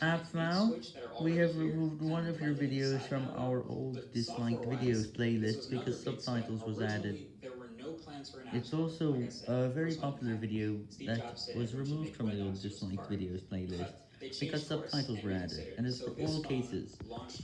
App now, we have removed one of your videos from our old disliked videos playlist because subtitles was added. It's also a very popular video that was removed from the old disliked videos playlist because subtitles were added, and it's for all cases.